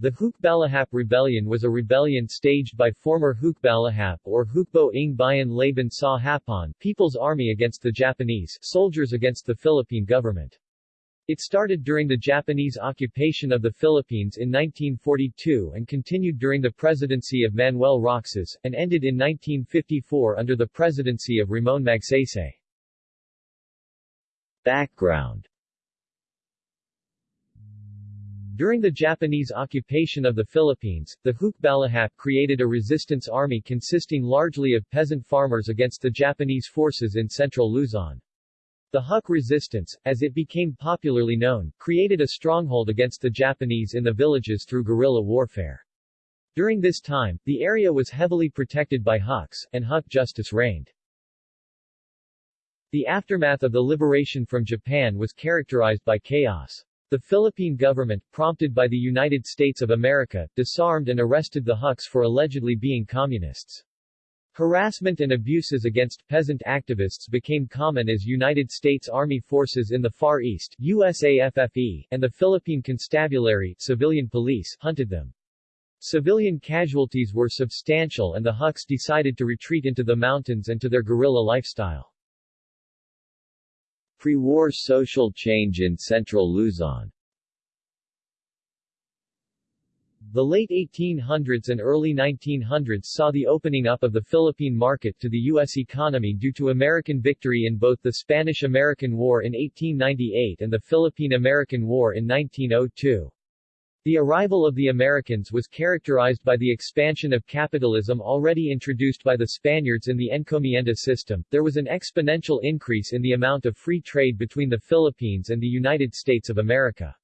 The Hukbalahap Rebellion was a rebellion staged by former Hukbalahap or Hukbo ng Bayan Laban sa Hapon People's Army against the Japanese, soldiers against the Philippine government. It started during the Japanese occupation of the Philippines in 1942 and continued during the presidency of Manuel Roxas, and ended in 1954 under the presidency of Ramon Magsaysay. Background During the Japanese occupation of the Philippines, the Hukbalahap created a resistance army consisting largely of peasant farmers against the Japanese forces in central Luzon. The Huk resistance, as it became popularly known, created a stronghold against the Japanese in the villages through guerrilla warfare. During this time, the area was heavily protected by Huks, and Huk justice reigned. The aftermath of the liberation from Japan was characterized by chaos. The Philippine government, prompted by the United States of America, disarmed and arrested the Huks for allegedly being communists. Harassment and abuses against peasant activists became common as United States Army Forces in the Far East USAFFE, and the Philippine Constabulary civilian police hunted them. Civilian casualties were substantial and the Huks decided to retreat into the mountains and to their guerrilla lifestyle. Pre-war social change in central Luzon The late 1800s and early 1900s saw the opening up of the Philippine market to the U.S. economy due to American victory in both the Spanish-American War in 1898 and the Philippine-American War in 1902. The arrival of the Americans was characterized by the expansion of capitalism already introduced by the Spaniards in the encomienda system. There was an exponential increase in the amount of free trade between the Philippines and the United States of America.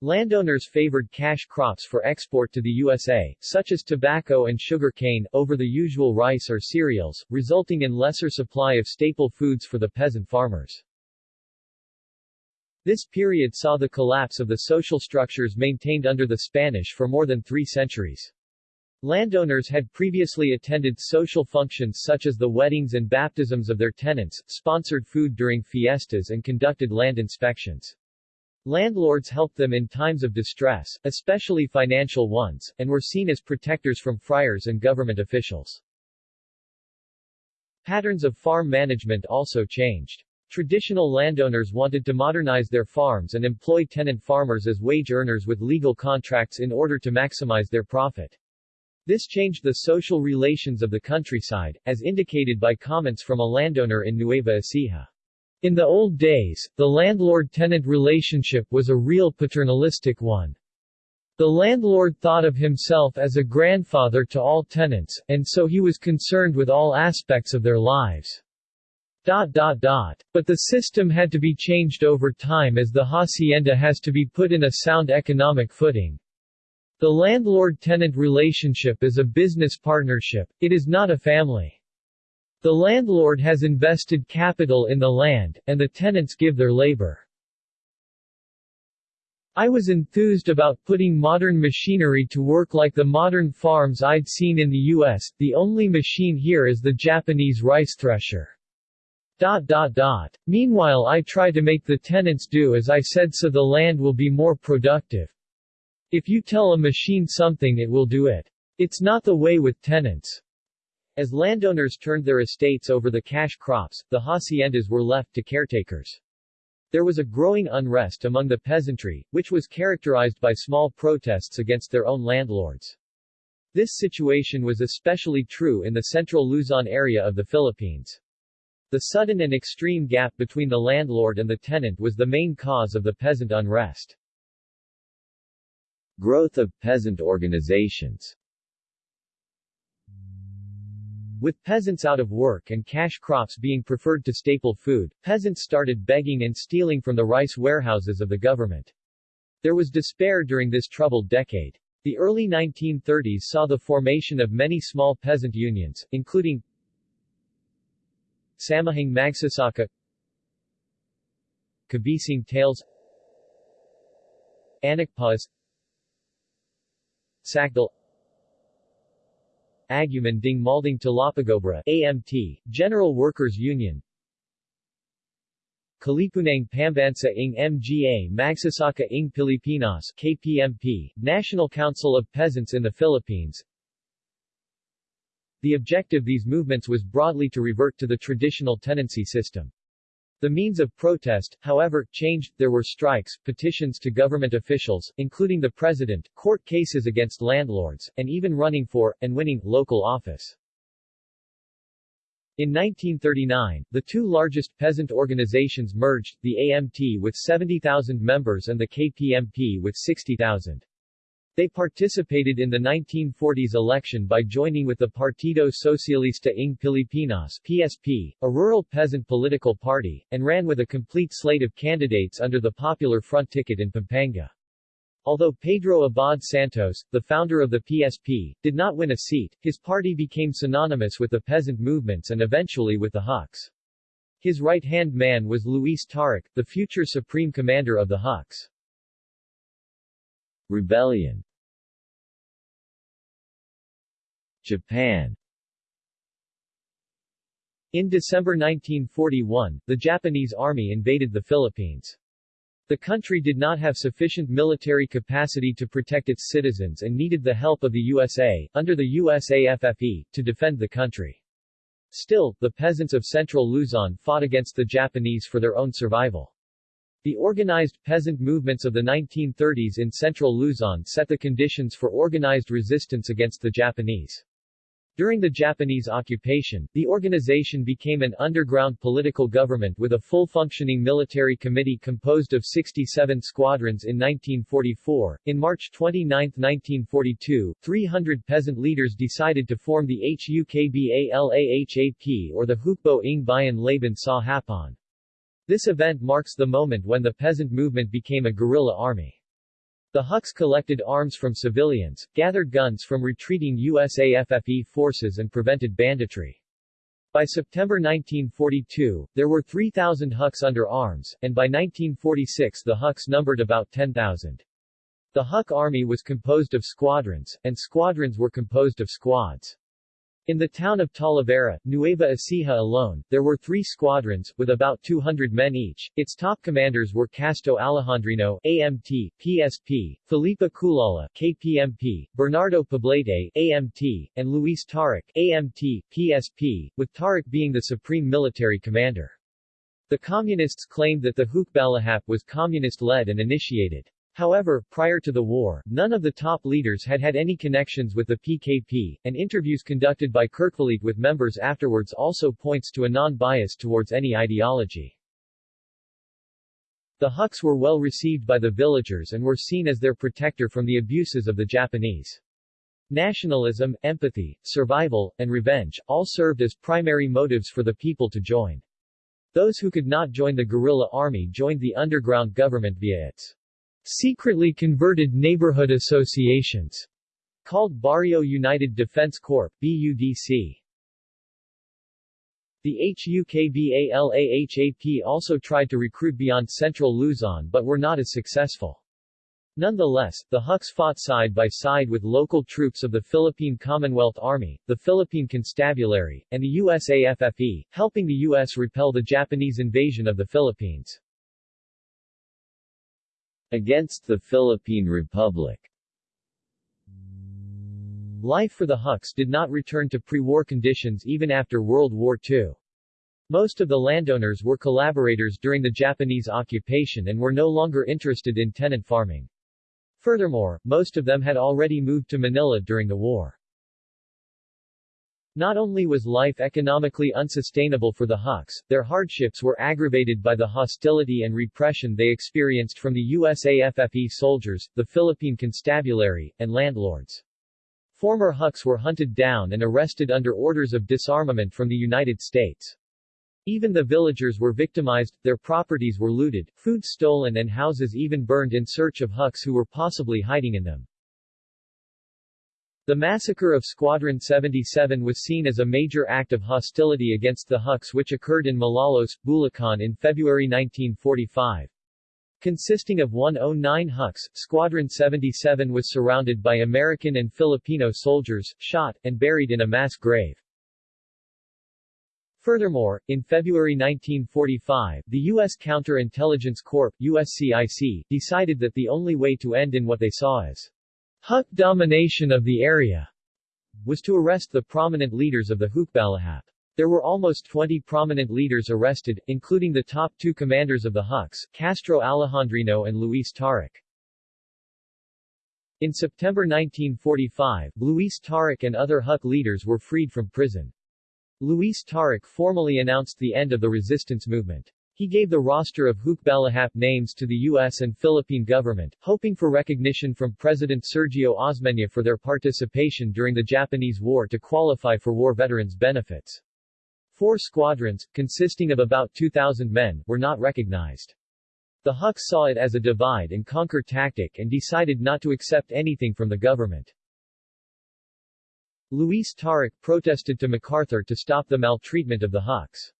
Landowners favored cash crops for export to the USA, such as tobacco and sugar cane, over the usual rice or cereals, resulting in lesser supply of staple foods for the peasant farmers. This period saw the collapse of the social structures maintained under the Spanish for more than three centuries. Landowners had previously attended social functions such as the weddings and baptisms of their tenants, sponsored food during fiestas and conducted land inspections. Landlords helped them in times of distress, especially financial ones, and were seen as protectors from friars and government officials. Patterns of farm management also changed. Traditional landowners wanted to modernize their farms and employ tenant farmers as wage earners with legal contracts in order to maximize their profit. This changed the social relations of the countryside, as indicated by comments from a landowner in Nueva Ecija. In the old days, the landlord-tenant relationship was a real paternalistic one. The landlord thought of himself as a grandfather to all tenants, and so he was concerned with all aspects of their lives. Dot, dot, dot. But the system had to be changed over time as the hacienda has to be put in a sound economic footing. The landlord-tenant relationship is a business partnership, it is not a family. The landlord has invested capital in the land, and the tenants give their labor. I was enthused about putting modern machinery to work like the modern farms I'd seen in the US, the only machine here is the Japanese rice thresher. Dot, dot, dot. Meanwhile I try to make the tenants do as I said so the land will be more productive. If you tell a machine something it will do it. It's not the way with tenants. As landowners turned their estates over the cash crops, the haciendas were left to caretakers. There was a growing unrest among the peasantry, which was characterized by small protests against their own landlords. This situation was especially true in the central Luzon area of the Philippines. The sudden and extreme gap between the landlord and the tenant was the main cause of the peasant unrest. Growth of peasant organizations with peasants out of work and cash crops being preferred to staple food, peasants started begging and stealing from the rice warehouses of the government. There was despair during this troubled decade. The early 1930s saw the formation of many small peasant unions, including Samahang Magsasaka. Kabesang Tales. Anakpas Sakdal Aguman Ding Maldang Talapagobra AMT, General Workers Union. Kalipunang Pambansa ng Mga Magsasaka ng Pilipinas KPMP, National Council of Peasants in the Philippines. The objective of these movements was broadly to revert to the traditional tenancy system. The means of protest, however, changed, there were strikes, petitions to government officials, including the president, court cases against landlords, and even running for, and winning, local office. In 1939, the two largest peasant organizations merged, the AMT with 70,000 members and the KPMP with 60,000. They participated in the 1940s election by joining with the Partido Socialista ng Pilipinas PSP, a rural peasant political party, and ran with a complete slate of candidates under the Popular Front ticket in Pampanga. Although Pedro Abad Santos, the founder of the PSP, did not win a seat, his party became synonymous with the peasant movements and eventually with the Huks. His right-hand man was Luis Taruc, the future supreme commander of the Huks. Rebellion Japan In December 1941, the Japanese army invaded the Philippines. The country did not have sufficient military capacity to protect its citizens and needed the help of the USA, under the USAFFE, to defend the country. Still, the peasants of central Luzon fought against the Japanese for their own survival. The organized peasant movements of the 1930s in central Luzon set the conditions for organized resistance against the Japanese. During the Japanese occupation, the organization became an underground political government with a full-functioning military committee composed of 67 squadrons in 1944. In March 29, 1942, 300 peasant leaders decided to form the HUKBALAHAP or the Hukbo ng Bayan Laban sa Hapon. This event marks the moment when the peasant movement became a guerrilla army. The Huks collected arms from civilians, gathered guns from retreating USAFFE forces and prevented banditry. By September 1942, there were 3,000 Huks under arms, and by 1946 the Huks numbered about 10,000. The Huk army was composed of squadrons, and squadrons were composed of squads. In the town of Talavera, Nueva Ecija alone, there were three squadrons, with about 200 men each. Its top commanders were Casto Alejandrino, AMT, PSP, Felipe Culala, KPMP, Bernardo Poblete, AMT, and Luis Taruc, AMT, PSP, with Taruc being the supreme military commander. The Communists claimed that the Hukbalahap was communist-led and initiated. However, prior to the war, none of the top leaders had had any connections with the PKP, and interviews conducted by Kerkvliet with members afterwards also points to a non-bias towards any ideology. The Huks were well received by the villagers and were seen as their protector from the abuses of the Japanese. Nationalism, empathy, survival, and revenge, all served as primary motives for the people to join. Those who could not join the guerrilla army joined the underground government via its secretly converted neighborhood associations, called Barrio United Defense Corp. BUDC. The HUKBALAHAP also tried to recruit beyond central Luzon but were not as successful. Nonetheless, the Huks fought side by side with local troops of the Philippine Commonwealth Army, the Philippine Constabulary, and the USAFFE, helping the U.S. repel the Japanese invasion of the Philippines. Against the Philippine Republic Life for the Huks did not return to pre-war conditions even after World War II. Most of the landowners were collaborators during the Japanese occupation and were no longer interested in tenant farming. Furthermore, most of them had already moved to Manila during the war. Not only was life economically unsustainable for the Huks, their hardships were aggravated by the hostility and repression they experienced from the USAFFE soldiers, the Philippine Constabulary, and landlords. Former Huks were hunted down and arrested under orders of disarmament from the United States. Even the villagers were victimized, their properties were looted, food stolen and houses even burned in search of Huks who were possibly hiding in them. The massacre of Squadron 77 was seen as a major act of hostility against the Huks which occurred in Malolos, Bulacan in February 1945. Consisting of 109 Huks, Squadron 77 was surrounded by American and Filipino soldiers, shot, and buried in a mass grave. Furthermore, in February 1945, the U.S. Counterintelligence Corp. USCIC, decided that the only way to end in what they saw as Huk domination of the area was to arrest the prominent leaders of the Hukbalahap. There were almost 20 prominent leaders arrested, including the top two commanders of the Huks, Casto Alejandrino and Luis Taruc. In September 1945, Luis Taruc and other Huk leaders were freed from prison. Luis Taruc formally announced the end of the resistance movement. He gave the roster of Hukbalahap names to the U.S. and Philippine government, hoping for recognition from President Sergio Osmeña for their participation during the Japanese War to qualify for war veterans' benefits. Four squadrons, consisting of about 2,000 men, were not recognized. The Huks saw it as a divide-and-conquer tactic and decided not to accept anything from the government. Luis Taruc protested to MacArthur to stop the maltreatment of the Huks.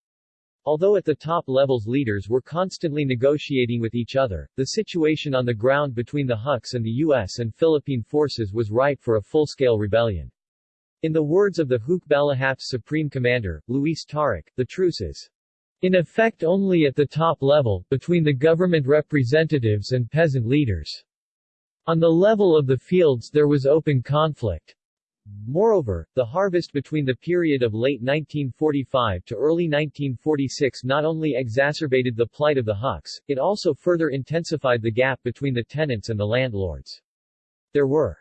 Although at the top levels leaders were constantly negotiating with each other, the situation on the ground between the Huks and the U.S. and Philippine forces was ripe for a full-scale rebellion. In the words of the Hukbalahap's supreme commander, Luis Taruc, the truce is in effect only at the top level, between the government representatives and peasant leaders. On the level of the fields there was open conflict. Moreover, the harvest between the period of late 1945 to early 1946 not only exacerbated the plight of the Huks, it also further intensified the gap between the tenants and the landlords. There were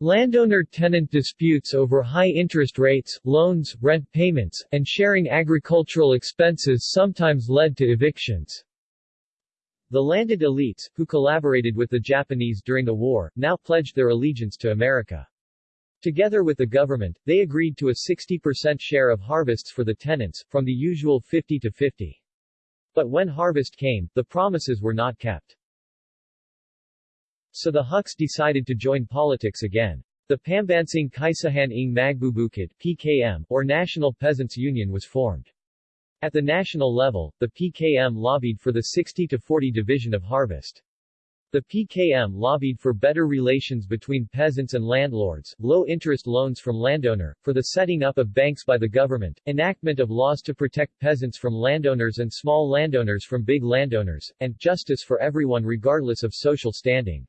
landowner-tenant disputes over high interest rates, loans, rent payments, and sharing agricultural expenses sometimes led to evictions. The landed elites, who collaborated with the Japanese during the war, now pledged their allegiance to America. Together with the government, they agreed to a 60% share of harvests for the tenants, from the usual 50 to 50. But when harvest came, the promises were not kept. So the Huks decided to join politics again. The Pambansang Kaisahan ng Magbubukid PKM, or National Peasants Union was formed. At the national level, the PKM lobbied for the 60-40 division of harvest. The PKM lobbied for better relations between peasants and landlords, low-interest loans from landowner, for the setting up of banks by the government, enactment of laws to protect peasants from landowners and small landowners from big landowners, and justice for everyone regardless of social standing.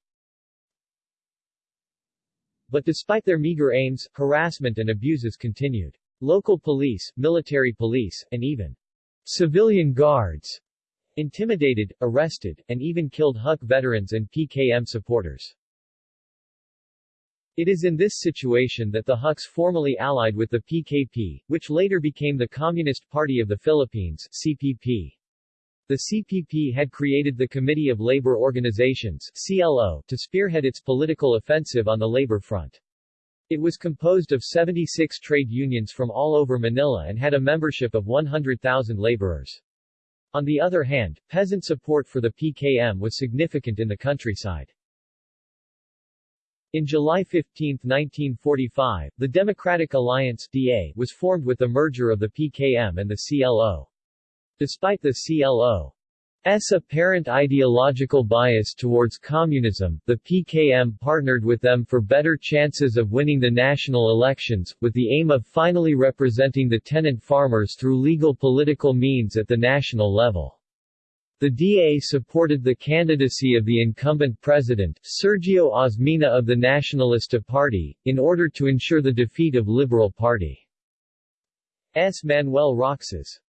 But despite their meager aims, harassment and abuses continued. Local police, military police, and even civilian guards intimidated, arrested, and even killed Huk veterans and PKM supporters. It is in this situation that the Huks formally allied with the PKP, which later became the Communist Party of the Philippines CPP. The CPP had created the Committee of Labor Organizations CLO, to spearhead its political offensive on the labor front. It was composed of 76 trade unions from all over Manila and had a membership of 100,000 laborers. On the other hand, peasant support for the PKM was significant in the countryside. In July 15, 1945, the Democratic Alliance DA was formed with the merger of the PKM and the CLO. Despite the CLO S apparent ideological bias towards communism, the PKM partnered with them for better chances of winning the national elections, with the aim of finally representing the tenant farmers through legal political means at the national level. The DA supported the candidacy of the incumbent president, Sergio Osmeña of the Nacionalista Party, in order to ensure the defeat of Liberal Party. S. Manuel Roxas.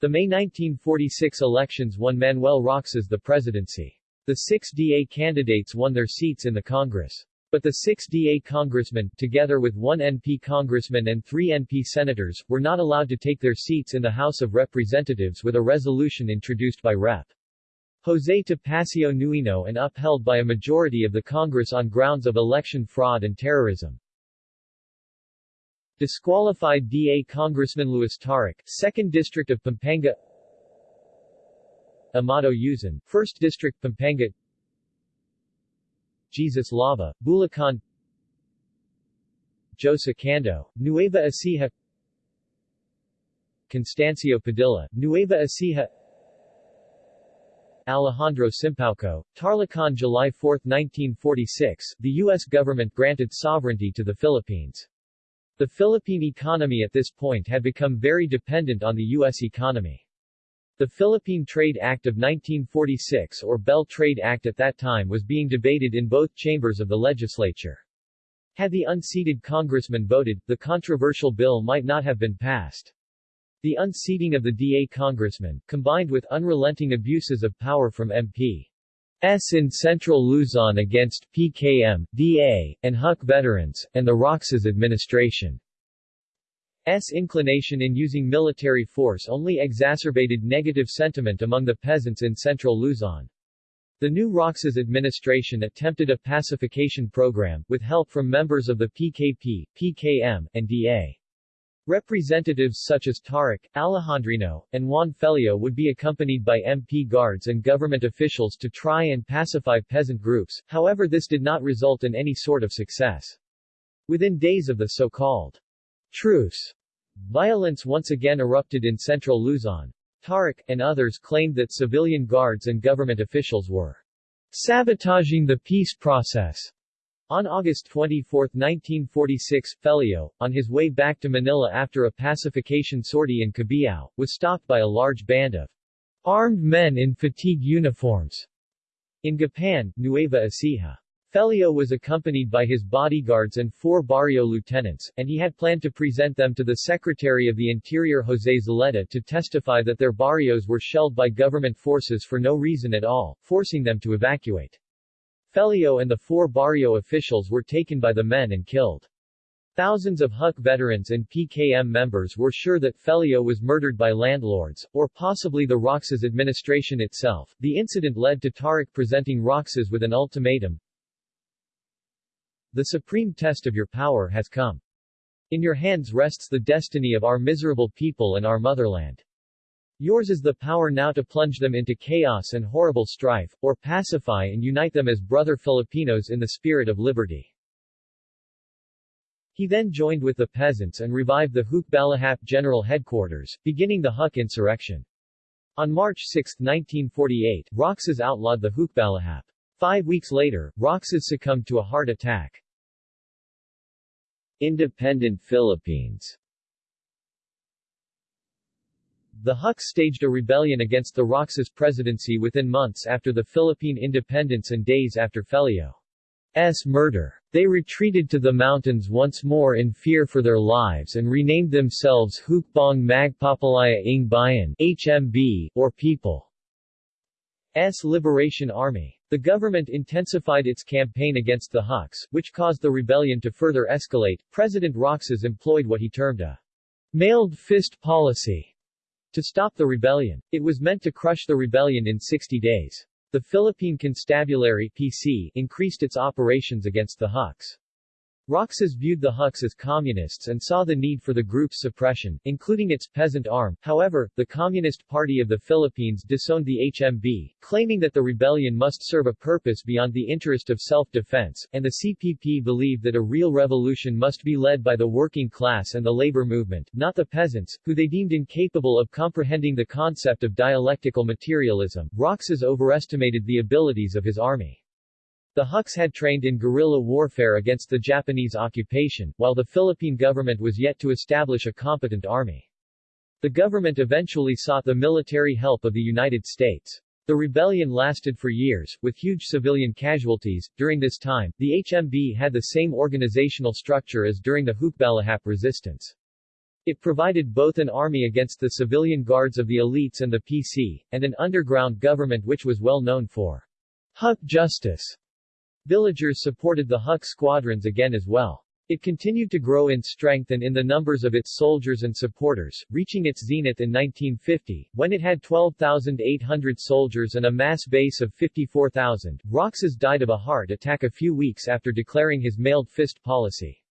The May 1946 elections won Manuel Roxas the presidency. The six DA candidates won their seats in the Congress. But the six DA congressmen, together with one NP congressman and three NP senators, were not allowed to take their seats in the House of Representatives with a resolution introduced by Rep. Jose Topacio Nueno and upheld by a majority of the Congress on grounds of election fraud and terrorism. Disqualified DA Congressman Luis Taruc, 2nd District of Pampanga Amado Yuzon, 1st District Pampanga Jesus Lava, Bulacan Jose Cando, Nueva Ecija Constancio Padilla, Nueva Ecija Alejandro Simpauco, Tarlacan July 4, 1946, the U.S. government granted sovereignty to the Philippines. The Philippine economy at this point had become very dependent on the U.S. economy. The Philippine Trade Act of 1946 or Bell Trade Act at that time was being debated in both chambers of the legislature. Had the unseated congressman voted, the controversial bill might not have been passed. The unseating of the DA congressman, combined with unrelenting abuses of power from MP. S in Central Luzon against PKM, DA, and Huk veterans, and the Roxas administration. S inclination in using military force only exacerbated negative sentiment among the peasants in central Luzon. The new Roxas administration attempted a pacification program, with help from members of the PKP, PKM, and DA. Representatives such as Taruc, Alejandrino, and Juan Feleo would be accompanied by MP guards and government officials to try and pacify peasant groups, however this did not result in any sort of success. Within days of the so-called truce, violence once again erupted in central Luzon. Taruc, and others claimed that civilian guards and government officials were sabotaging the peace process. On August 24, 1946, Feleo, on his way back to Manila after a pacification sortie in Cabiao, was stopped by a large band of armed men in fatigue uniforms in Gapan, Nueva Ecija. Feleo was accompanied by his bodyguards and four barrio lieutenants, and he had planned to present them to the Secretary of the Interior Jose Zulueta to testify that their barrios were shelled by government forces for no reason at all, forcing them to evacuate. Feleo and the four barrio officials were taken by the men and killed. Thousands of Huk veterans and PKM members were sure that Feleo was murdered by landlords, or possibly the Roxas administration itself. The incident led to Taruc presenting Roxas with an ultimatum. The supreme test of your power has come. In your hands rests the destiny of our miserable people and our motherland. Yours is the power now to plunge them into chaos and horrible strife, or pacify and unite them as brother Filipinos in the spirit of liberty. He then joined with the peasants and revived the Hukbalahap General Headquarters, beginning the Huk insurrection. On March 6, 1948, Roxas outlawed the Hukbalahap. Five weeks later, Roxas succumbed to a heart attack. Independent Philippines the Huks staged a rebellion against the Roxas presidency within months after the Philippine independence and days after Feleo's murder. They retreated to the mountains once more in fear for their lives and renamed themselves Hukbong Mapagpalaya ng Bayan HMB, or People's Liberation Army. The government intensified its campaign against the Huks, which caused the rebellion to further escalate. President Roxas employed what he termed a mailed fist policy to stop the rebellion. It was meant to crush the rebellion in 60 days. The Philippine Constabulary PC increased its operations against the Huks. Roxas viewed the Huks as communists and saw the need for the group's suppression, including its peasant arm. However, the Communist Party of the Philippines disowned the HMB, claiming that the rebellion must serve a purpose beyond the interest of self-defense, and the CPP believed that a real revolution must be led by the working class and the labor movement, not the peasants, who they deemed incapable of comprehending the concept of dialectical materialism. Roxas overestimated the abilities of his army. The Huks had trained in guerrilla warfare against the Japanese occupation, while the Philippine government was yet to establish a competent army. The government eventually sought the military help of the United States. The rebellion lasted for years, with huge civilian casualties. During this time, the HMB had the same organizational structure as during the Hukbalahap resistance. It provided both an army against the civilian guards of the elites and the PC, and an underground government which was well known for Huk justice. Villagers supported the Huk squadrons again as well. It continued to grow in strength and in the numbers of its soldiers and supporters, reaching its zenith in 1950, when it had 12,800 soldiers and a mass base of 54,000. Roxas died of a heart attack a few weeks after declaring his mailed fist policy.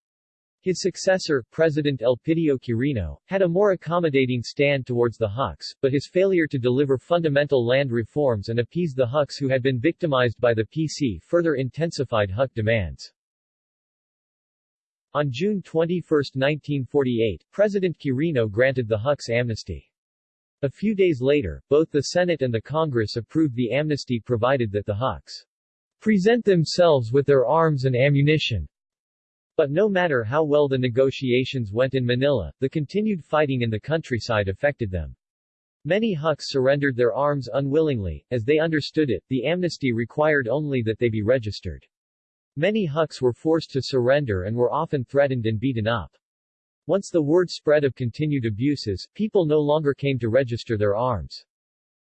His successor, President Elpidio Quirino, had a more accommodating stand towards the Huks, but his failure to deliver fundamental land reforms and appease the Huks who had been victimized by the PC further intensified Huk demands. On June 21, 1948, President Quirino granted the Huks amnesty. A few days later, both the Senate and the Congress approved the amnesty provided that the Huks present themselves with their arms and ammunition But no matter how well the negotiations went in Manila, the continued fighting in the countryside affected them. Many Huks surrendered their arms unwillingly, as they understood it, the amnesty required only that they be registered. Many Huks were forced to surrender and were often threatened and beaten up. Once the word spread of continued abuses, people no longer came to register their arms.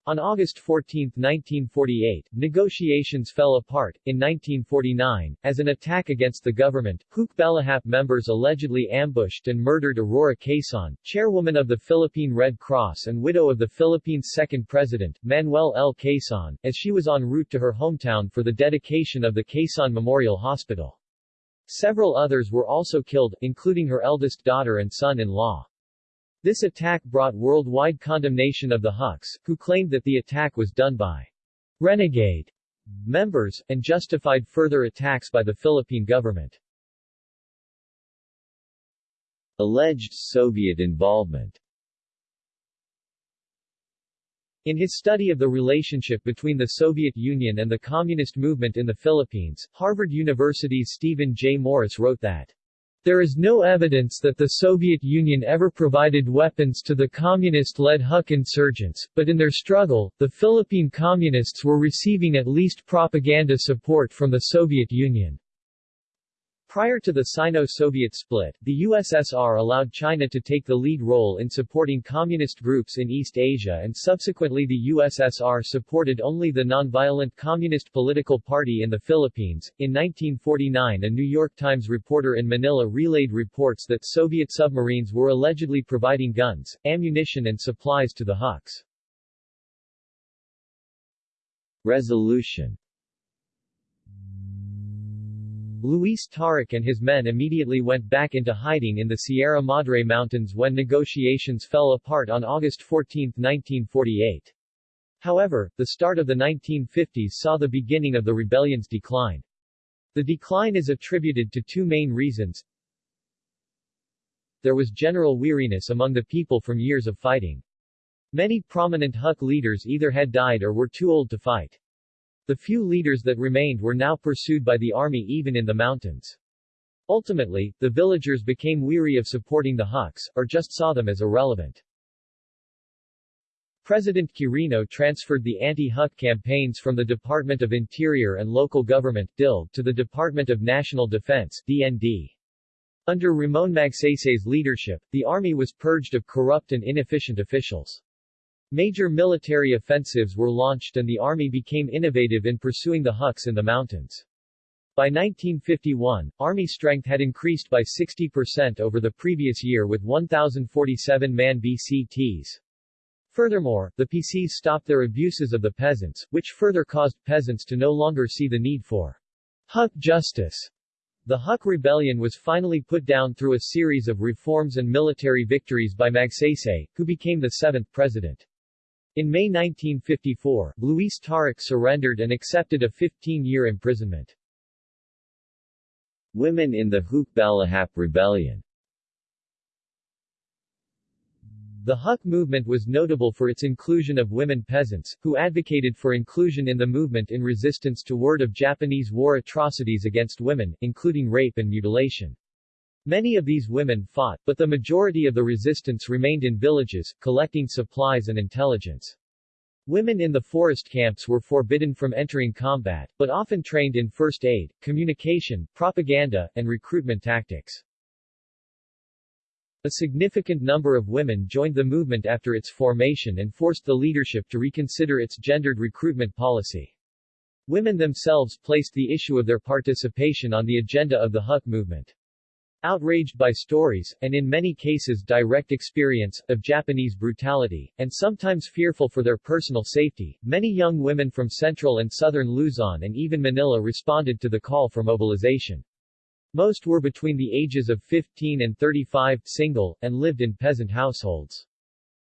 On August 14, 1948, negotiations fell apart. In 1949, as an attack against the government, Hukbalahap members allegedly ambushed and murdered Aurora Quezon, chairwoman of the Philippine Red Cross and widow of the Philippines' second president, Manuel L. Quezon, as she was en route to her hometown for the dedication of the Quezon Memorial Hospital. Several others were also killed, including her eldest daughter and son-in-law. This attack brought worldwide condemnation of the Huks, who claimed that the attack was done by renegade members, and justified further attacks by the Philippine government. Alleged Soviet involvement In his study of the relationship between the Soviet Union and the communist movement in the Philippines, Harvard University's Stephen J. Morris wrote that there is no evidence that the Soviet Union ever provided weapons to the communist-led Huk insurgents, but in their struggle, the Philippine Communists were receiving at least propaganda support from the Soviet Union. Prior to the Sino-Soviet split, the USSR allowed China to take the lead role in supporting communist groups in East Asia and subsequently the USSR supported only the nonviolent Communist Political Party in the Philippines. In 1949 a New York Times reporter in Manila relayed reports that Soviet submarines were allegedly providing guns, ammunition and supplies to the Huks. Resolution Luis Taruc and his men immediately went back into hiding in the Sierra Madre Mountains when negotiations fell apart on August 14, 1948. However, the start of the 1950s saw the beginning of the rebellion's decline. The decline is attributed to two main reasons. There was general weariness among the people from years of fighting. Many prominent Huk leaders either had died or were too old to fight. The few leaders that remained were now pursued by the army even in the mountains. Ultimately, the villagers became weary of supporting the Huks, or just saw them as irrelevant. President Quirino transferred the anti-Huk campaigns from the Department of Interior and Local Government DILG, to the Department of National Defense DND. Under Ramon Magsaysay's leadership, the army was purged of corrupt and inefficient officials. Major military offensives were launched and the army became innovative in pursuing the Huks in the mountains. By 1951, army strength had increased by 60% over the previous year with 1,047 man BCTs. Furthermore, the PCs stopped their abuses of the peasants, which further caused peasants to no longer see the need for Huk justice. The Huk rebellion was finally put down through a series of reforms and military victories by Magsaysay, who became the seventh president. In May 1954, Luis Taruc surrendered and accepted a 15-year imprisonment. Women in the Hukbalahap Rebellion The Huk movement was notable for its inclusion of women peasants, who advocated for inclusion in the movement in resistance to word of Japanese war atrocities against women, including rape and mutilation. Many of these women fought, but the majority of the resistance remained in villages, collecting supplies and intelligence. Women in the forest camps were forbidden from entering combat, but often trained in first aid, communication, propaganda, and recruitment tactics. A significant number of women joined the movement after its formation and forced the leadership to reconsider its gendered recruitment policy. Women themselves placed the issue of their participation on the agenda of the Huk movement. Outraged by stories, and in many cases direct experience, of Japanese brutality, and sometimes fearful for their personal safety, many young women from central and southern Luzon and even Manila responded to the call for mobilization. Most were between the ages of 15 and 35, single, and lived in peasant households.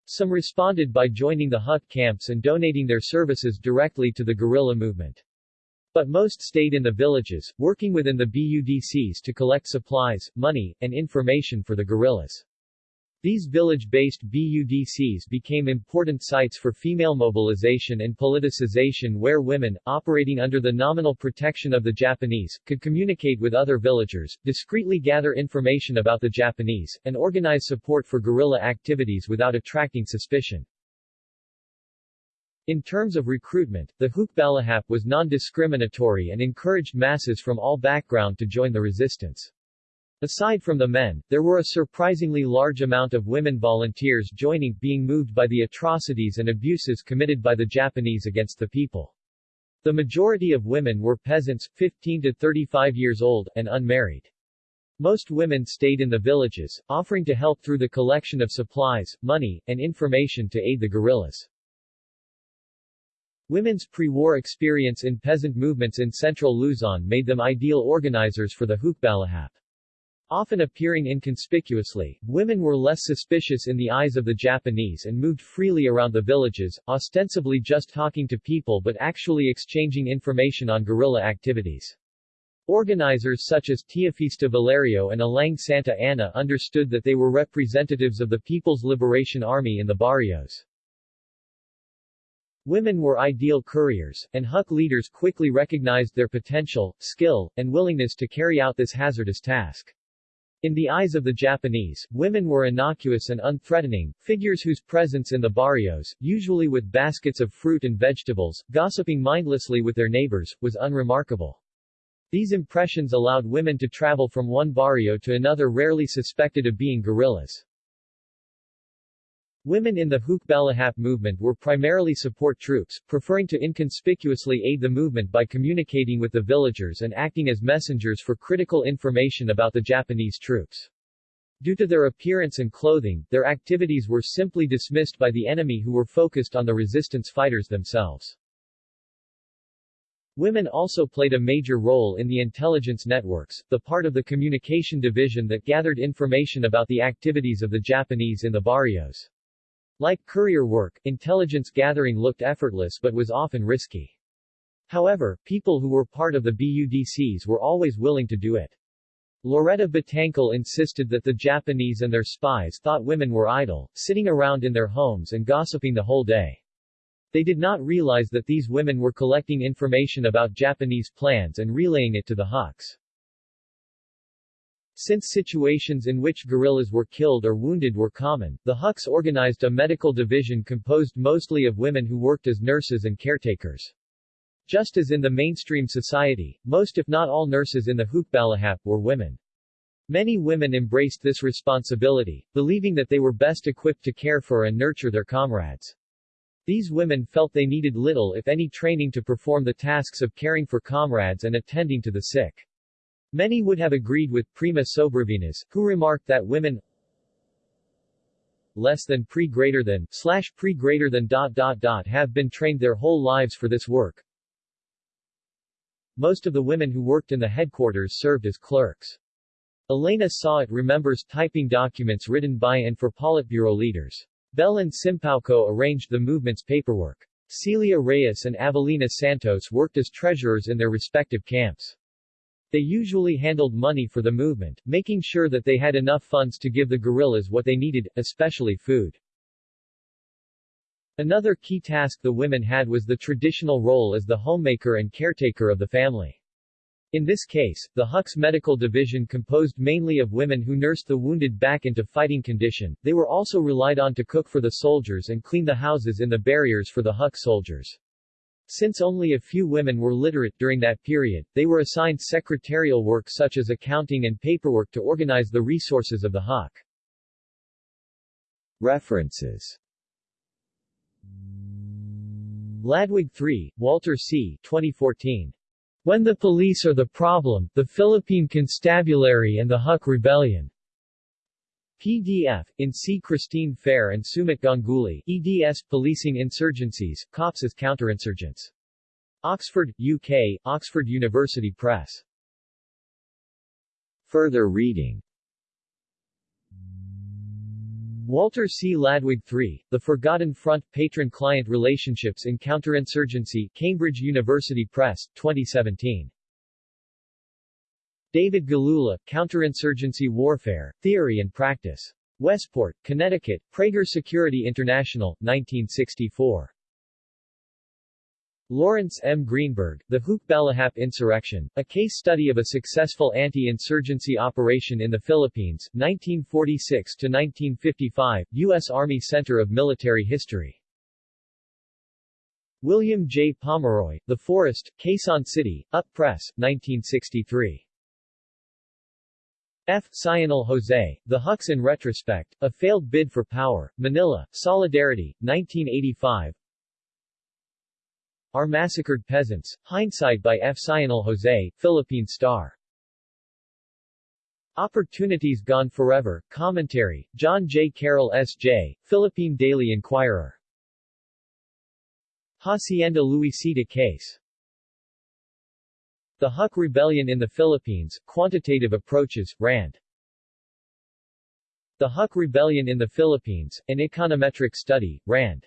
Some responded by joining the hut camps and donating their services directly to the guerrilla movement. But most stayed in the villages, working within the BUDCs to collect supplies, money, and information for the guerrillas. These village-based BUDCs became important sites for female mobilization and politicization where women, operating under the nominal protection of the Japanese, could communicate with other villagers, discreetly gather information about the Japanese, and organize support for guerrilla activities without attracting suspicion. In terms of recruitment, the Hukbalahap was non-discriminatory and encouraged masses from all background to join the resistance. Aside from the men, there were a surprisingly large amount of women volunteers joining, being moved by the atrocities and abuses committed by the Japanese against the people. The majority of women were peasants, 15 to 35 years old, and unmarried. Most women stayed in the villages, offering to help through the collection of supplies, money, and information to aid the guerrillas. Women's pre-war experience in peasant movements in central Luzon made them ideal organizers for the Hukbalahap. Often appearing inconspicuously, women were less suspicious in the eyes of the Japanese and moved freely around the villages, ostensibly just talking to people but actually exchanging information on guerrilla activities. Organizers such as Teofista Valerio and Alang Santa Ana understood that they were representatives of the People's Liberation Army in the barrios. Women were ideal couriers, and Huk leaders quickly recognized their potential, skill, and willingness to carry out this hazardous task. In the eyes of the Japanese, women were innocuous and unthreatening, figures whose presence in the barrios, usually with baskets of fruit and vegetables, gossiping mindlessly with their neighbors, was unremarkable. These impressions allowed women to travel from one barrio to another rarely suspected of being guerrillas. Women in the Hukbalahap movement were primarily support troops, preferring to inconspicuously aid the movement by communicating with the villagers and acting as messengers for critical information about the Japanese troops. Due to their appearance and clothing, their activities were simply dismissed by the enemy who were focused on the resistance fighters themselves. Women also played a major role in the intelligence networks, the part of the communication division that gathered information about the activities of the Japanese in the barrios. Like courier work, intelligence gathering looked effortless but was often risky. However, people who were part of the BUDCs were always willing to do it. Loretta Batangkel insisted that the Japanese and their spies thought women were idle, sitting around in their homes and gossiping the whole day. They did not realize that these women were collecting information about Japanese plans and relaying it to the Huks. Since situations in which guerrillas were killed or wounded were common, the Huks organized a medical division composed mostly of women who worked as nurses and caretakers. Just as in the mainstream society, most if not all nurses in the Hukbalahap were women. Many women embraced this responsibility, believing that they were best equipped to care for and nurture their comrades. These women felt they needed little if any training to perform the tasks of caring for comrades and attending to the sick. Many would have agreed with Prima Sobravinas, who remarked that women less than pre greater than slash pre greater than dot dot dot have been trained their whole lives for this work. Most of the women who worked in the headquarters served as clerks. Elena Sawit remembers typing documents written by and for Politburo leaders. Belen Simpauco arranged the movement's paperwork. Celia Reyes and Avelina Santos worked as treasurers in their respective camps. They usually handled money for the movement, making sure that they had enough funds to give the guerrillas what they needed, especially food. Another key task the women had was the traditional role as the homemaker and caretaker of the family. In this case, the Huk's medical division composed mainly of women who nursed the wounded back into fighting condition. They were also relied on to cook for the soldiers and clean the houses in the barriers for the Huk soldiers. Since only a few women were literate during that period, they were assigned secretarial work such as accounting and paperwork to organize the resources of the Huk. References Ladwig III, Walter C. 2014. When the Police Are the Problem, the Philippine Constabulary and the Huk Rebellion. PDF, in C. Christine Fair and Sumit Ganguly, eds Policing Insurgencies, Cops as Counterinsurgents. Oxford, UK, Oxford University Press. Further reading Walter C. Ladwig III, The Forgotten Front, Patron-Client Relationships in Counterinsurgency, Cambridge University Press, 2017. David Galula, Counterinsurgency Warfare, Theory and Practice. Westport, Connecticut, Praeger Security International, 1964. Lawrence M. Greenberg, The Hukbalahap Insurrection, a case study of a successful anti-insurgency operation in the Philippines, 1946-1955, U.S. Army Center of Military History. William J. Pomeroy, The Forest, Quezon City, Up Press, 1963. F. Sionil Jose, The Huks in Retrospect, A Failed Bid for Power, Manila, Solidaridad, 1985 Our Massacred Peasants, Hindsight by F. Sionil Jose, Philippine Star Opportunities Gone Forever, Commentary, John J. Carroll S.J., Philippine Daily Inquirer Hacienda Luisita Case the Huk Rebellion in the Philippines, Quantitative Approaches, RAND. The Huk Rebellion in the Philippines, An Econometric Study, RAND.